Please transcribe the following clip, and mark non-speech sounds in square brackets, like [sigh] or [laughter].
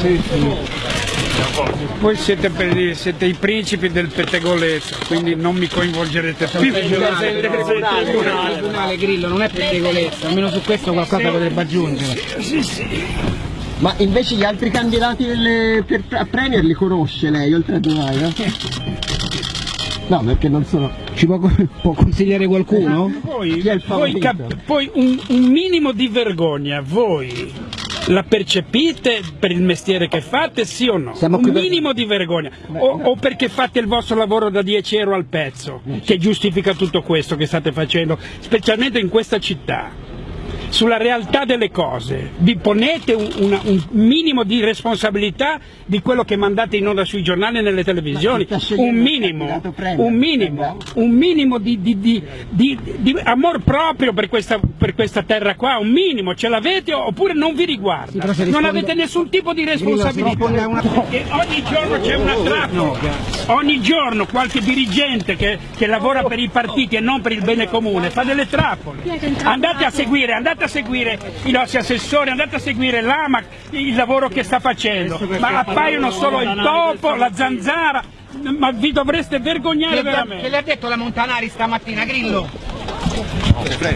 Sì, sì. Voi siete, per- siete i principi del pettegolezzo, quindi non mi coinvolgerete più. Tribunale Grillo non è pettegolezzo, almeno su questo qualcosa potrebbe aggiungere. Ma invece gli altri candidati delle- per, a Premier li conosce lei, oltre a Di Maio? [laughs] No, perché non sono... Ci può, [laughs] può consigliare qualcuno? Voi favorito? cap- poi un, un minimo di vergogna, voi la percepite per il mestiere che fate, sì o no? Siamo un qui per- minimo di vergogna. O, o perché fate il vostro lavoro da 10 euro al pezzo, che giustifica tutto questo che state facendo, specialmente in questa città. Sulla realtà delle cose, vi ponete un, una- un minimo di responsabilità di quello che mandate in onda sui giornali e nelle televisioni, si sta scegliendo un minimo, candidato premier, un minimo, un minimo di, di- di- di- di amor proprio per questa, per questa terra qua, un minimo, ce l'avete oppure non vi riguarda, non avete nessun tipo di responsabilità. una- Perché ogni giorno c'è una trappola, ogni giorno qualche dirigente che, che lavora per i partiti e non per il bene comune fa delle trappole. Andate a seguire, andate a seguire i nostri assessori, andate a seguire l'AMAC, il lavoro che sta facendo, ma appaiono solo il topo, la zanzara, ma vi dovreste vergognare veramente. Che le ha detto la Montanari stamattina, Grillo?